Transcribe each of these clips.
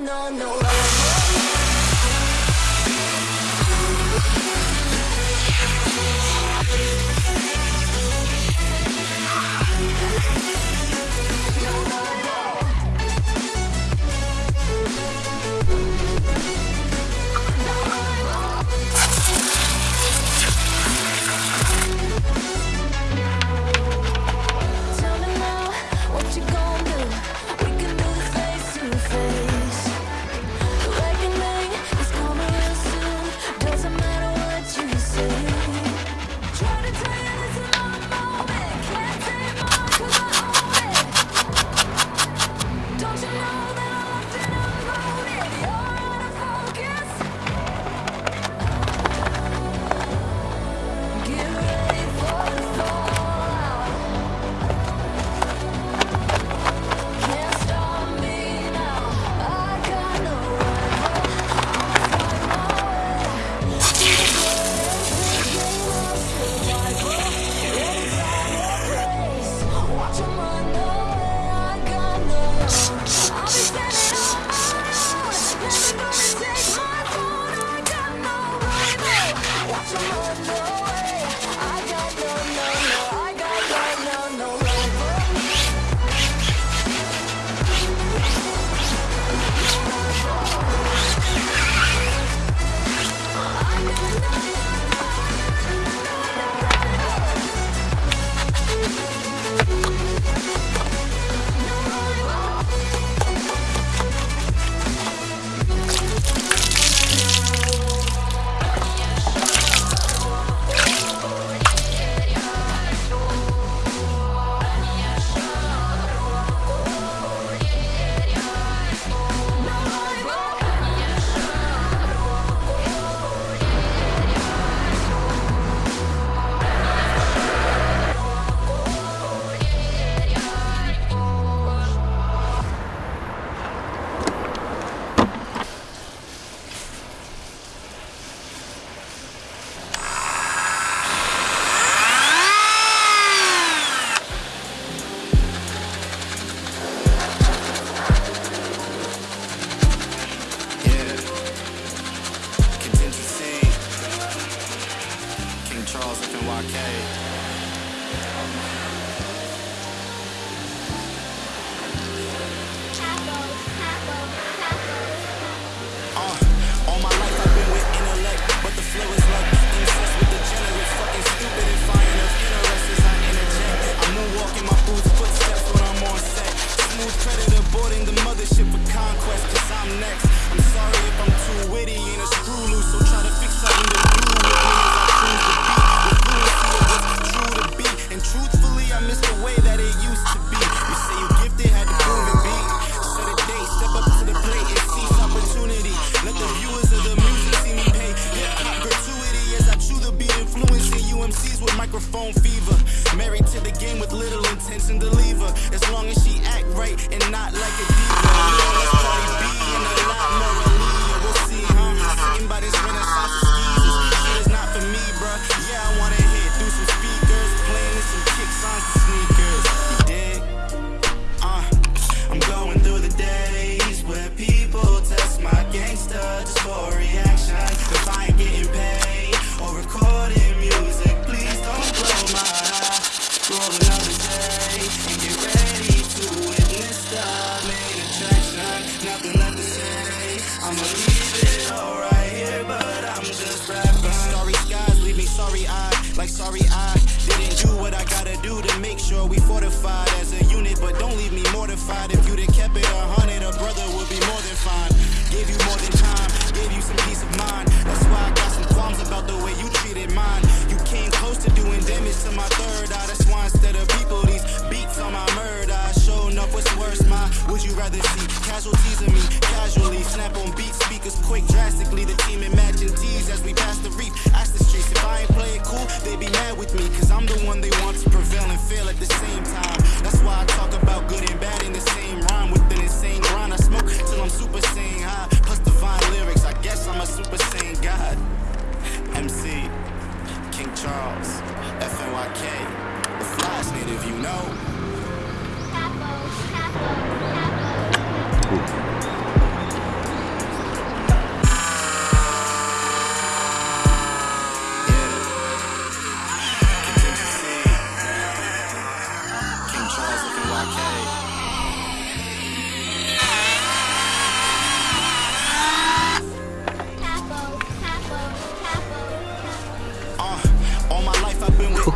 no, no microphone fever. Married to the game with little intention to leave her. As long as she act right and not like a diva. Me and B and a lot.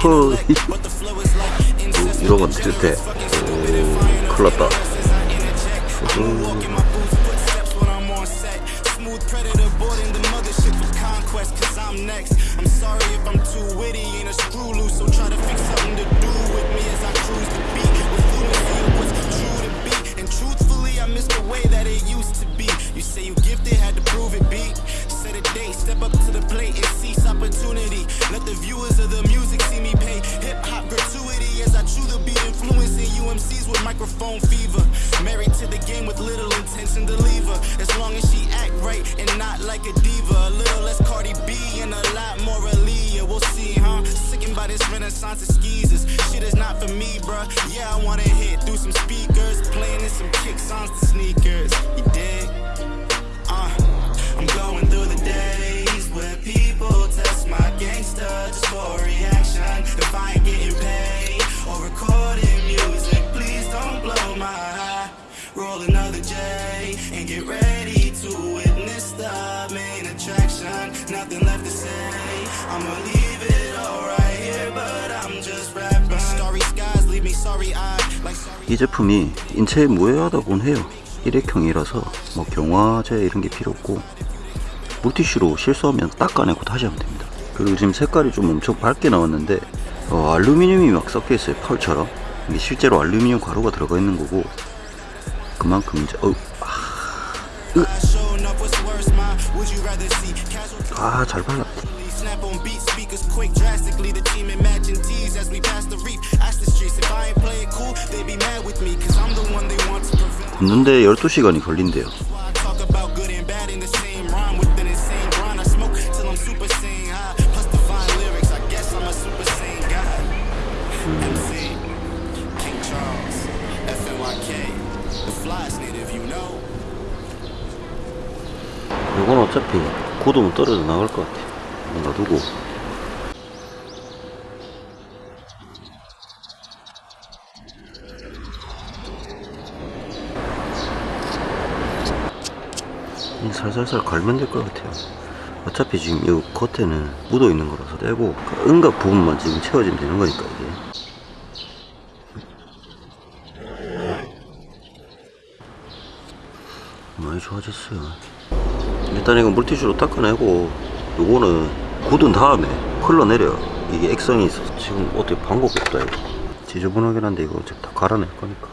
허 이러면 tilte 오 큰일 났다 Smooth I miss the way that it used to be. You say you gifted, had to prove it, beat. Set a date, step up to the plate and seize opportunity. Let the viewers of the music see me pay hip hop gratuity as I chew the beat, influencing UMCs with microphone fever. Married to the game with little intention to leave her. As long as she act right and not like a diva. A little less Cardi B and a lot more Aaliyah. We'll see, huh? Sickened by this renaissance of skeezers. Shit is not for me, bruh. Yeah, I wanna hit through some speakers. 이 제품이 인체에 무해하다곤 해요. 일회형이라서 뭐 경화제 이런 게 필요 없고 물티슈로 실수하면 닦아내고 다시 하면 됩니다. 그리고 지금 색깔이 좀 엄청 밝게 나왔는데 어, 알루미늄이 막 섞여 있어요 펄처럼. 이게 실제로 알루미늄 가루가 들어가 있는 거고 그만큼 이제 어, casual 아잘 발랐다 굽는데 12시간이 걸린대요. 이건 어차피 굳으면 떨어져 나갈 것 같아 놔두고 살살살 갈면 될 것 같아요. 어차피 지금 이 겉에는 묻어 있는 거라서 떼고 그 은각 부분만 지금 채워지면 되는 거니까 이게. 많이 좋아졌어요. 일단 이거 물티슈로 닦아내고 요거는 굳은 다음에 흘러내려. 이게 액성이 있어서 지금 어떻게 방법이 없다 이거. 지저분하긴 한데 이거 어차피 다 갈아낼 거니까